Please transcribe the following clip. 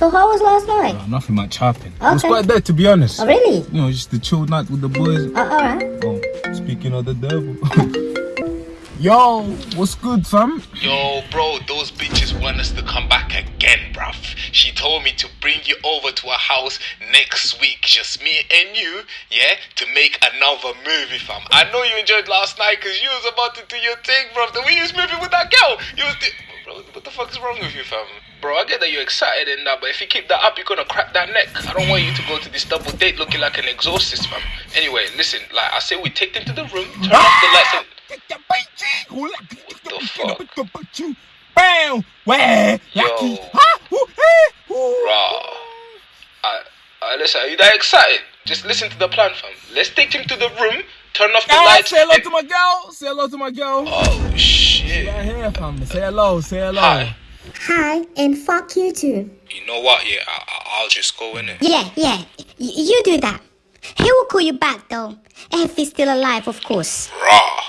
So how was last night? Uh, nothing much happened. It was quite dead to be honest. Oh, really? You know, just the chill night with the boys. Uh, alright. Oh, speaking of the devil. Yo, what's good, fam? Yo, bro, those bitches want us to come back again, bruv. She told me to bring you over to her house next week, just me and you, yeah, to make another movie, fam. I know you enjoyed last night because you was about to do your thing, bruv. The way you was moving with that girl, you was. What the fuck is wrong with you, fam? Bro, I get that you're excited and that, but if you keep that up, you're gonna crack that neck. I don't want you to go to this double date looking like an exorcist, fam. Anyway, listen, like I say, we take them to the room, turn off the lights, and. What the fuck? Bam! Where? Yo. Eh. Raw. I, I, listen, are you that excited? Just listen to the plan, fam. Let's take him to the room, turn off the Ah, lights. say hello and- to my girl. Say hello to my girl. oh shit! Right here, fam. Say hello. Say hello. Hi. Hi, and fuck you too. You know what? Yeah, I, I- I'll just go in it. Yeah, yeah. Y- you do that. He will call you back though. If he's still alive, of course. Raw.